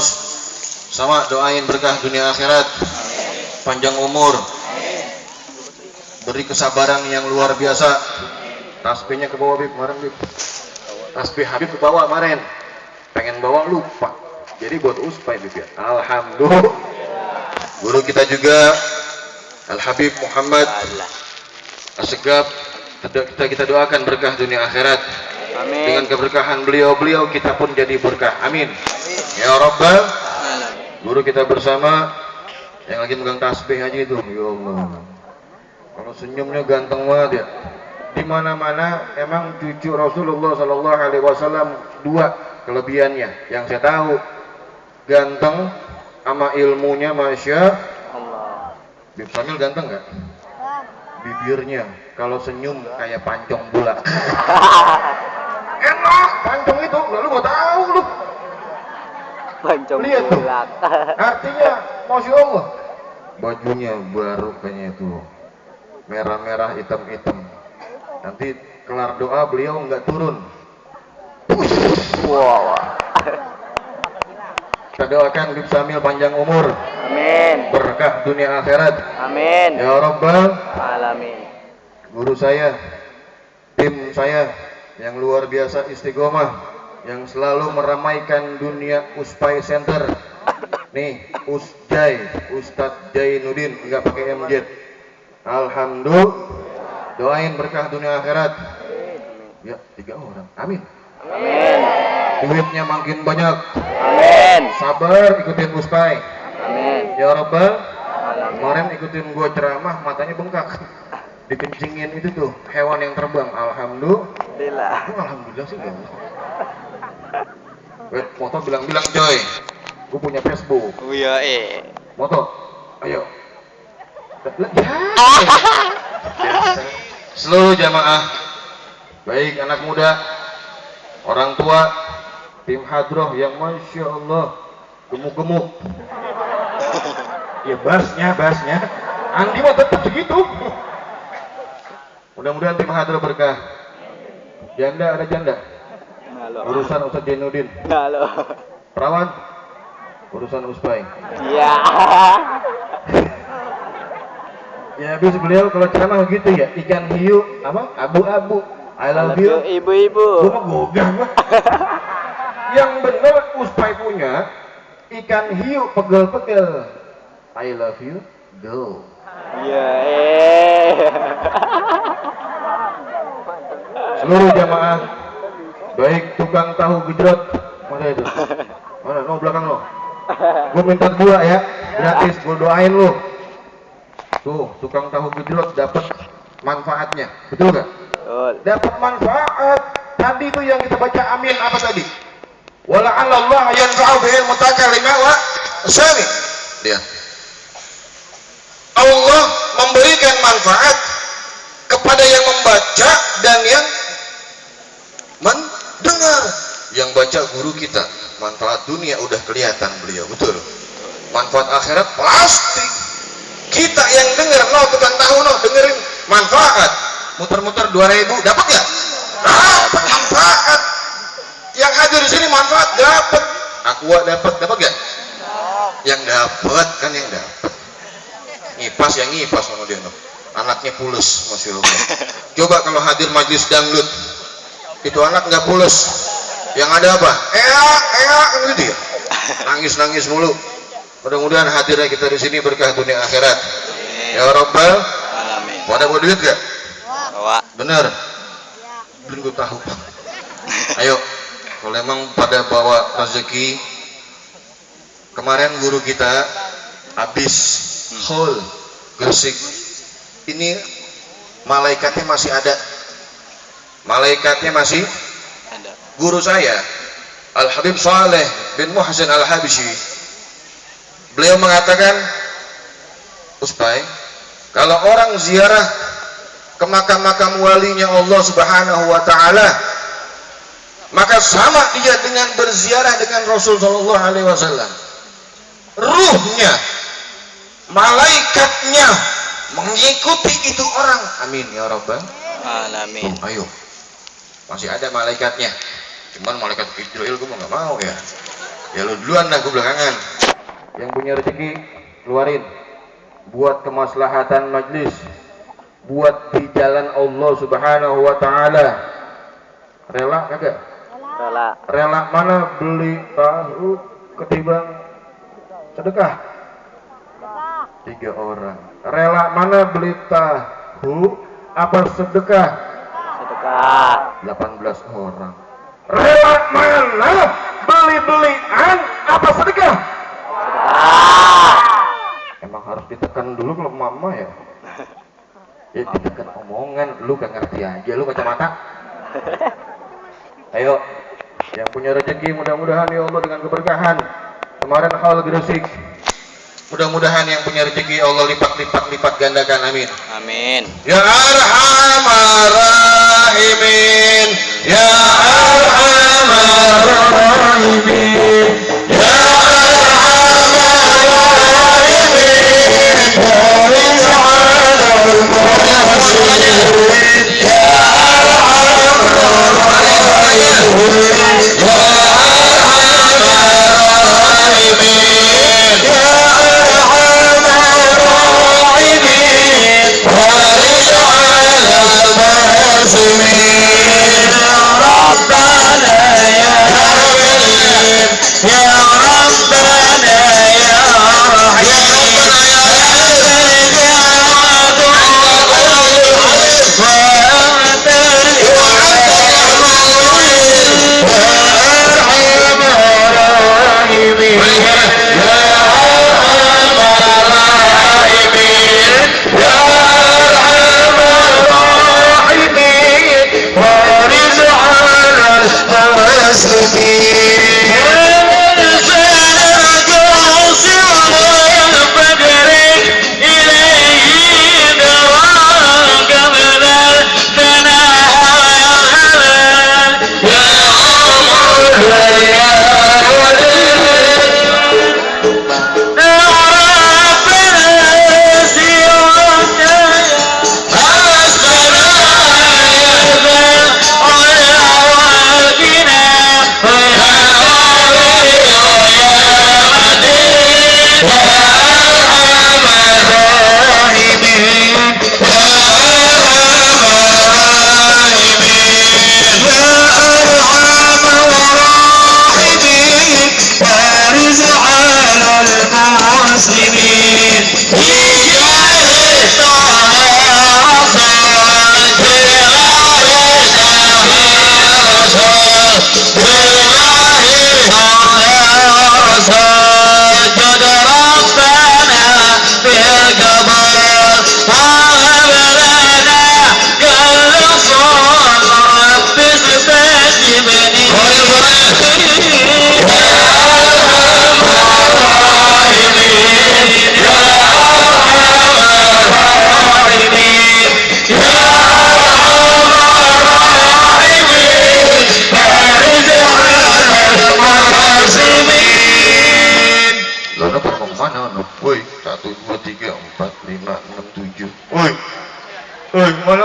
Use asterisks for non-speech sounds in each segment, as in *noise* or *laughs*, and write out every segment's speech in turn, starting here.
sama doain berkah dunia akhirat. Panjang umur. Beri kesabaran yang luar biasa. Tasbihnya ke bawah Bib. Kemarin Bib. Tasbih Habib ke bawah kemarin. Pengen bawa lupa. Jadi buat uspai Bib ya. Alhamdulillah. Guru kita juga Al Habib Muhammad. Asegaf. Kita kita doakan berkah dunia akhirat Amin. dengan keberkahan beliau-beliau kita pun jadi berkah. Amin. Ya Rabbal guru kita bersama yang lagi megang tasbih aja itu. Ya Allah. Kalau senyumnya ganteng banget ya. Di mana-mana emang cucu Rasulullah Sallallahu Alaihi Wasallam dua kelebihannya. Yang saya tahu ganteng sama ilmunya masya Allah. Bib Samil ganteng nggak? Bibirnya. Kalau senyum kayak pancong bola *laughs* enak pancong itu lalu mau tahu lu Pancong Lihat tuh. artinya masya Allah bajunya baru kayaknya itu merah-merah hitam-hitam nanti kelar doa beliau nggak turun wow. kita doakan Bib Samil panjang umur Amin. berkah dunia akhirat Amin. ya Rabbal Alamin. guru saya tim saya yang luar biasa istiqomah yang selalu meramaikan dunia Uspai Center. Nih Usjai Ustadz Jainuddin nggak pakai MJ Alhamdulillah. Doain berkah dunia akhirat. Ya tiga orang. Amin. Amin. duitnya makin banyak. Amin. sabar ikutin Uspai. Amin. ya Rabbal kemarin ikutin gua ceramah matanya bengkak. Dikencingin itu tuh hewan yang terbang. Alhamdulillah Alhamdulillah. Aku alhamdulillah sih enggak. Wait, moto bilang-bilang coy. Gue punya Facebook. Oh iya eh. Moto, ayo. Ya. Seluruh jamaah, baik anak muda, orang tua, tim hadroh yang masya Allah gemuk-gemuk. Ya basnya, basnya. Andi mau tetap segitu. Mudah-mudahan tim hadroh berkah. Janda ada janda. Halo. Urusan Ustadz Jainuddin. Halo. Perawan urusan Uspai. Iya. Ya habis beliau kalau ceramah gitu ya ikan hiu apa abu-abu. I love you. Ibu-ibu. Gua gogah gua. *laughs* Yang bener Uspai punya ikan hiu pegel-pegel. I love you. Go. Iya eh. *laughs* Seluruh jamaah baik tukang tahu gejrot mana itu? Mana? No belakang lo. Gue minta dua ya, gratis. Gue doain lo. Tuh, tukang tahu gejrot dapat manfaatnya, betul nggak? Betul. Dapat manfaat. Tadi itu yang kita baca amin apa tadi? Wala Allah yanfa'u bihil mutakalima wa sami. Dia. Allah memberikan manfaat kepada yang membaca dan yang mendengar. Yang baca guru kita, manfaat dunia udah kelihatan beliau, betul. Manfaat akhirat pasti. Kita yang dengar, no tukang tahu no dengerin manfaat. Muter-muter 2000 dapat nggak? Dapat manfaat. Yang hadir di sini manfaat dapat. Aqua dapat, dapat nggak? Yang dapat kan yang dapat. Ngipas yang ngipas sama dia no. Anaknya pules, masya Allah. Coba kalau hadir majlis dangdut, itu anak nggak pules. Yang ada apa? Eak, kan gitu ya. Nangis nangis mulu. Mudah-mudahan hadirnya kita di sini berkah dunia akhirat. Ya Rabbal, Alamin. pada mau duit gak? Bawa. Bener. Belum gue tahu. Ayo, kalau emang pada bawa rezeki, kemarin guru kita habis hall Gresik. Ini malaikatnya masih ada. Malaikatnya masih Ada. guru saya Al Habib Saleh bin Muhsin Al Habisyi beliau mengatakan Uspai kalau orang ziarah ke makam-makam walinya Allah Subhanahu wa taala maka sama dia dengan berziarah dengan Rasul sallallahu alaihi wasallam. Ruhnya malaikatnya mengikuti itu orang. Amin ya rabbal Alamin. Ayo masih ada malaikatnya. Cuman malaikat Israel gue nggak mau ya. Ya lu duluan dah gue belakangan. Yang punya rezeki keluarin. Buat kemaslahatan majlis. Buat di jalan Allah subhanahu wa ta'ala. Rela kagak? Rela. rela mana beli tahu ketimbang sedekah? Tiga orang. Rela mana beli tahu apa sedekah? Sedekah. 18 orang. Rela mana beli-belian apa sedekah? Emang harus ditekan dulu kalau mama ya? *laughs* Ya ditekan omongan lu gak ngerti aja lu kacamata. *laughs* Ayo yang punya rezeki mudah-mudahan ya Allah dengan keberkahan. Kemarin hal Gresik. Mudah-mudahan yang punya rezeki ya Allah lipat-lipat lipat gandakan amin. Amin. Ya Arhamar Rahimin Ya Arhamar Rahimin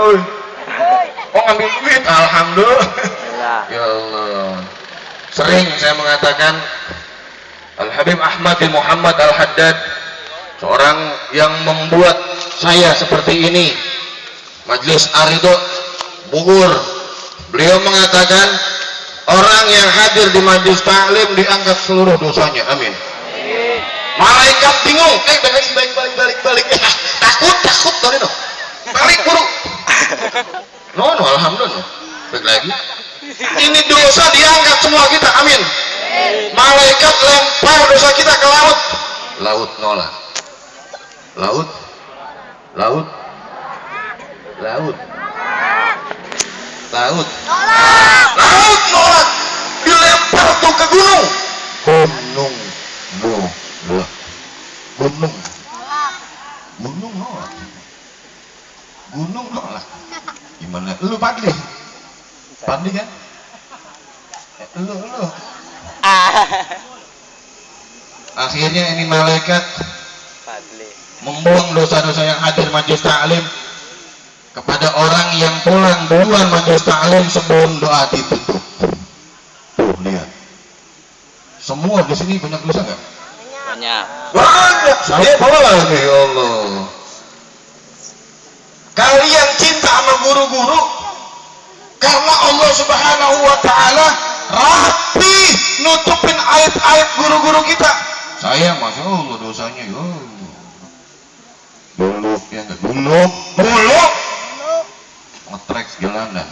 woi? Oh ngambil duit, alhamdulillah. Ya Allah. Sering saya mengatakan Al Habib Ahmad bin Muhammad Al Haddad seorang yang membuat saya seperti ini. Majlis Arido Bogor. Beliau mengatakan orang yang hadir di majlis taklim diangkat seluruh dosanya. Amin. Malaikat bingung, eh balik balik balik balik balik. takut takut tadi no. Balik buru. *laughs* No no alhamdulillah. Balik lagi. *laughs* Ini dosa diangkat semua kita. Amin. Malaikat lempar dosa kita ke laut. Laut nolak. Laut. Laut. Laut. Laut. Laut nolak. Dilempar tuh ke gunung. Gunung. Buh. Gunung. Gunung nolak. Gunung nolak. Gimana? Lu Padli? Padli kan? Eh, Lu, lu. Akhirnya ini malaikat Fadli. membuang dosa-dosa yang hadir majelis taklim kepada orang yang pulang duluan majelis taklim sebelum doa ditutup. Tuh lihat. semua di sini banyak dosa nggak Banyak. banyak saya lagi ya Allah kalian cinta sama guru-guru? Karena Allah subhanahu wa ta'ala rapi nutupin aib-aib guru-guru kita. Saya masya Allah dosanya ya buluk ya enggak buluk buluk ngetrek jalanan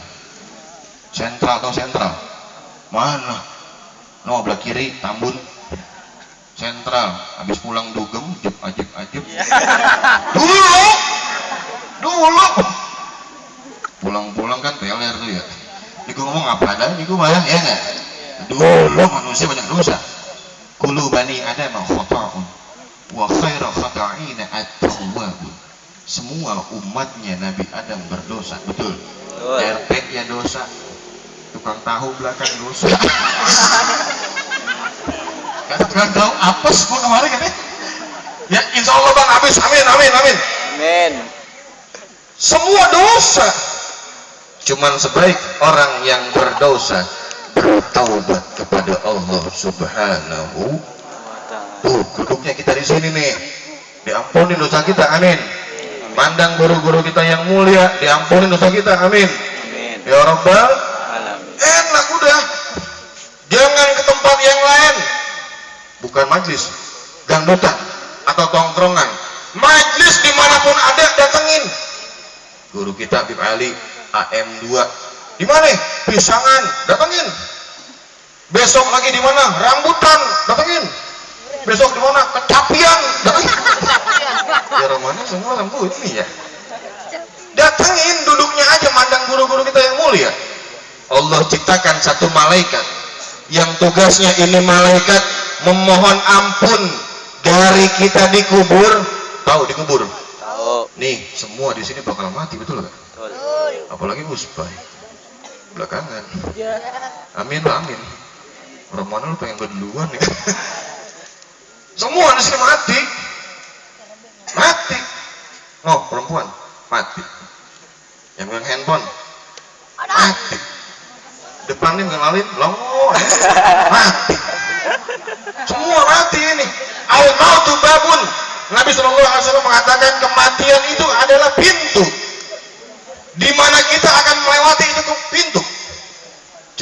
sentral atau sentral? Mana? No belah kiri tambun. Sentral. Habis pulang dugem jep ajep ajep. *laughs* Dulu dulu. Pulang-pulang kan teler tuh ya. Ini gue ngomong apa ada ini gue bayang ya nggak dulu manusia banyak dosa. Kulu bani ada khata'un wa khairu khata'ina at-tawwabun semua umatnya Nabi Adam berdosa betul. RT ya dosa tukang tahu belakang dosa. *laughs* Kata tukang tahu apes gua kemarin kan ya? Ya insya Allah bang. Habis amin amin amin. Amin. Semua dosa. Cuman sebaik orang yang berdosa bertaubat kepada Allah subhanahu. Tuh duduknya kita di sini nih. Diampuni dosa kita amin. Pandang guru-guru kita yang mulia diampuni dosa kita amin. Amin. ya Rabbal enak udah. Jangan ke tempat yang lain. Bukan majlis gangdutan atau tongkrongan. Majlis di mana pun ada datengin guru kita Habib Ali AM2 di mana? Pisangan datengin. Besok lagi di mana? Rambutan datengin. Besok di mana? Kecapian datengin. Ya mana semua lampu ini ya. Datengin duduknya aja mandang guru-guru kita yang mulia. Allah ciptakan satu malaikat. Yang tugasnya ini malaikat memohon ampun. Dari kita dikubur tahu dikubur. Nih semua di sini bakal mati betul gak? Betul. apalagi uspai belakangan. Amin lah amin. Orang mana lu pengen berduluan ya? *laughs* Semua di sini mati. Mati. Oh perempuan. Mati. Yang pegang handphone. Mati. Depannya ngenalin longo *laughs* ya. mati. Semua mati ini. Al mautu babun Nabi SAW mengatakan kematian itu adalah pintu di mana kita akan melewati itu tuh pintu.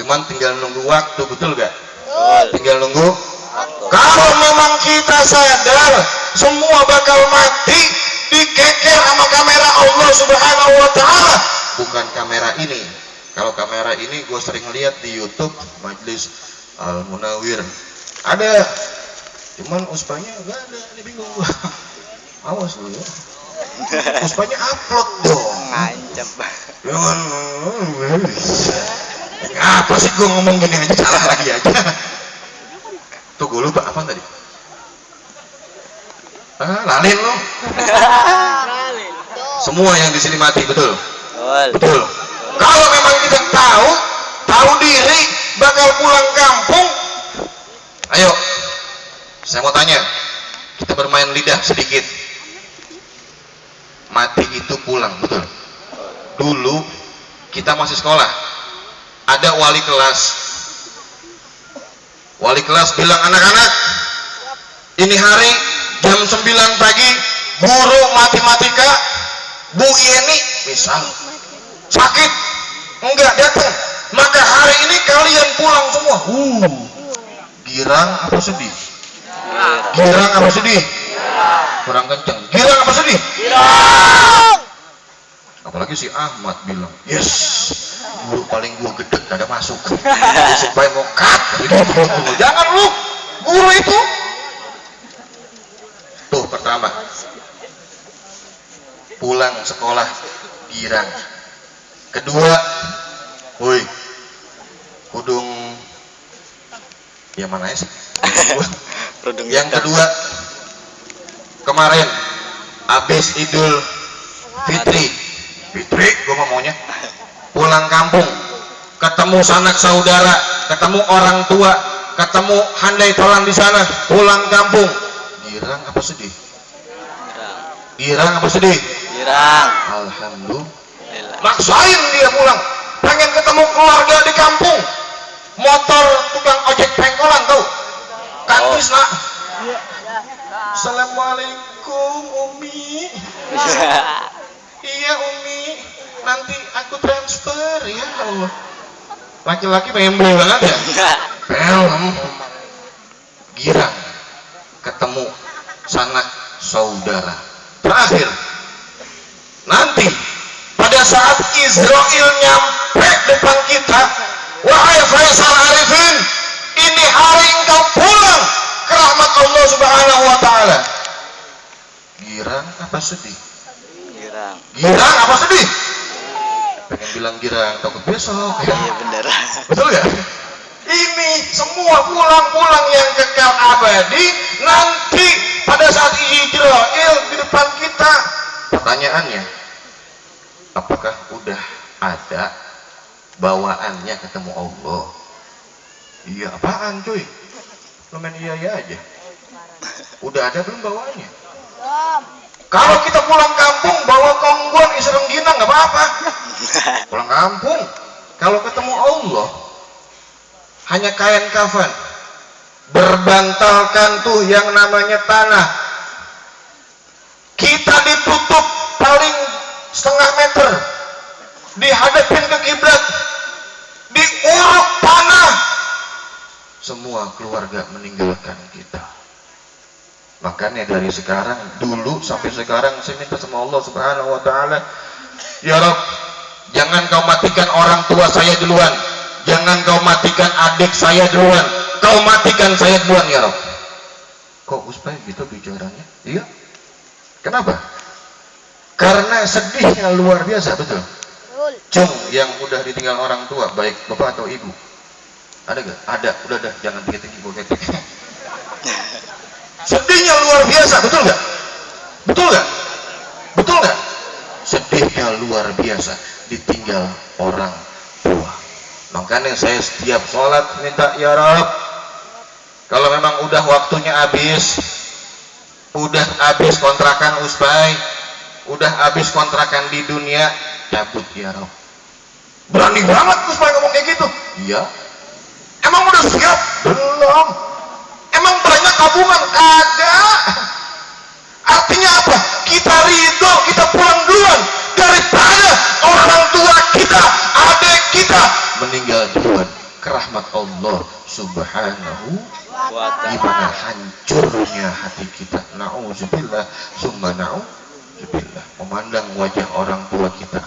Cuman tinggal nunggu waktu betul gak Betul. tinggal nunggu Waktu. kalau memang kita sadar semua bakal mati dikeker sama kamera Allah subhanahu wa ta'ala. Bukan kamera ini. Kalau kamera ini gue sering lihat di youtube majlis al munawir ada cuman uspanya gak ada ini bingung. *laughs* Awas lu ya. Uspanya upload dong Ngancep. Jangan apa sih gue ngomong gini aja? Salah lagi aja. Tuh gue lupa apa tadi? Ah lalin lo semua yang di sini mati betul? Betul. betul. Kalau memang kita tahu tahu diri bakal pulang kampung ayo saya mau tanya kita bermain lidah sedikit. Mati itu pulang betul? Dulu kita masih sekolah. Ada wali kelas. Wali kelas bilang anak-anak ini hari jam 9 pagi guru matematika Bu Yeni misal sakit. Enggak datang. Maka hari ini kalian pulang semua. Uh girang apa sedih girang apa sedih kurang kenceng. Girang apa sedih apalagi si Ahmad bilang yes. Guru paling gua gede ada masuk. Supaya mau cut jangan lu. Guru itu. Tuh pertama. Pulang sekolah girang. Kedua woi kudung ya mana ya sih *laughs* Kerudung yang hitam. kedua kemarin habis idul fitri. Fitri gue maunya. Pulang kampung ketemu sanak saudara ketemu orang tua ketemu handai tolan di sana pulang kampung. Girang apa sedih? Girang. girang apa sedih? Girang. alhamdulillah. Alhamdulillah. maksain dia pulang. Pengen ketemu keluarga di kampung. Motor tukang ojek pengkolan tuh nangis nak Assalamualaikum Umi. *laughs* Iya Umi. Nanti aku transfer ya Allah. Laki-laki pengen beli banget ya? *laughs* Film girang ketemu sanak saudara. Terakhir. Nanti pada saat Israel nyampe depan kita wahai Faisal Arifin ini hari engkau pulang ke rahmat Allah subhanahu wa ta'ala. Girang apa sedih? Girang. Girang apa sedih? Pengen bilang girang takut besok ya. Iya bener. Betul ya ini semua pulang-pulang yang kekal abadi nanti pada saat Israel di depan kita. Pertanyaannya apakah udah ada bawaannya ketemu Allah iya apaan cuy? Lu main iya iya aja. Udah ada belum bawaannya kalau kita pulang kampung bawa kongguan isi renggina nggak apa-apa. *laughs* Pulang kampung kalau ketemu Allah hanya kain kafan. Berbantalkan tuh yang namanya tanah. Kita ditutup paling setengah meter. Dihadapin ke kiblat. Diuruk panah semua keluarga meninggalkan kita. Makanya dari sekarang dulu sampai sekarang saya minta sama Allah subhanahu wa ta'ala ya Rob jangan kau matikan orang tua saya duluan. Jangan kau matikan adik saya duluan. Kau matikan saya duluan ya Rob kok Uspai gitu bicaranya? Iya. Kenapa? Karena sedihnya luar biasa betul? Cung yang udah ditinggal orang tua baik bapak atau ibu ada gak? ada. Udah dah jangan tinggi-tinggi gue ketik. *laughs* Sedihnya luar biasa. Betul gak? betul gak? betul gak? sedihnya luar biasa. Ditinggal orang tua. Makanya saya setiap sholat minta ya Rob kalau memang udah waktunya habis udah habis kontrakan uspai udah habis kontrakan di dunia cabut ya Rob berani banget uspai ngomong kayak gitu. Iya emang udah siap? belum. Emang banyak tabungan? kagak artinya apa? kita ridho kita pulang duluan daripada orang tua kita adik kita meninggal duluan. Ke rahmat Allah subhanahu gimana hancurnya hati kita? Na'udzubillah. Summa na'udzubillah. Memandang wajah orang tua kita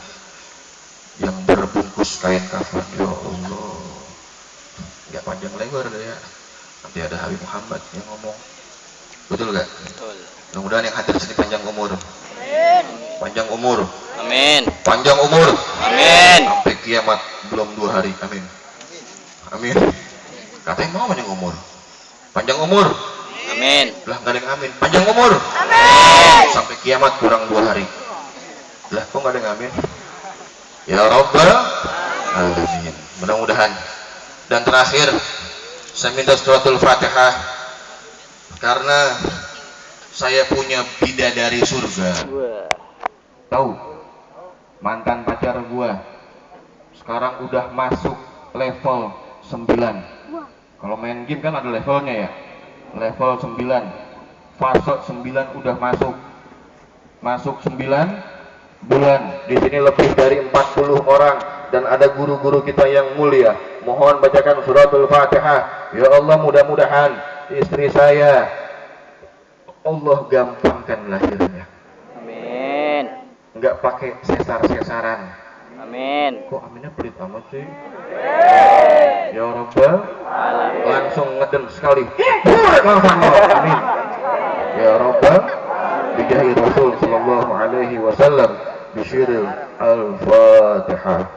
yang berbungkus kain kafan. Ya Allah nggak panjang lebar deh ya nanti ada Habib Muhammad yang ngomong. Betul gak? betul. Mudah-mudahan yang hadir sini panjang umur. Panjang umur. Amin. Panjang umur. Amin. Sampai kiamat belum dua hari. Amin. Amin. Katanya mau panjang umur. Panjang umur. Amin. Lah nggak ada yang amin. Panjang umur. Amin. Sampai kiamat kurang dua hari. Lah kok nggak ada yang amin? Ya Rabbal alamin. Mudah-mudahan dan terakhir saya minta suratul fatihah karena saya punya bidadari surga. Tahu? Mantan pacar gua. Sekarang udah masuk level 9 kalau main game kan ada levelnya ya? Level 9 fase 9 udah masuk. Masuk 9 bulan. Di sini lebih dari 40 orang dan ada guru-guru kita yang mulia. Mohon bacakan suratul fatihah. Ya Allah mudah-mudahan istri saya Allah gampangkan lahirnya. Amin. Nggak pakai sesar-sesaran. Amin. Kok aminnya pelit amat sih? Ya Rabbal langsung ngeden sekali. Langsung amin. Ya Rabbal bijahi Rasul sallallahu alaihi wasallam bisyiril al-fatihah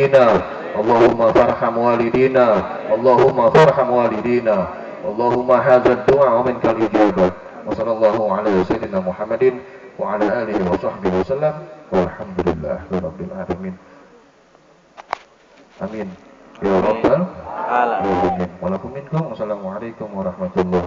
والدينا اللهم فارحم والدينا اللهم فارحم والدينا اللهم هذا الدعاء ومنك الإجابة وصلى الله على سيدنا محمد وعلى آله وصحبه وسلم والحمد لله رب العالمين آمين يا رب Alam. العالمين ولكم منكم والسلام عليكم ورحمة الله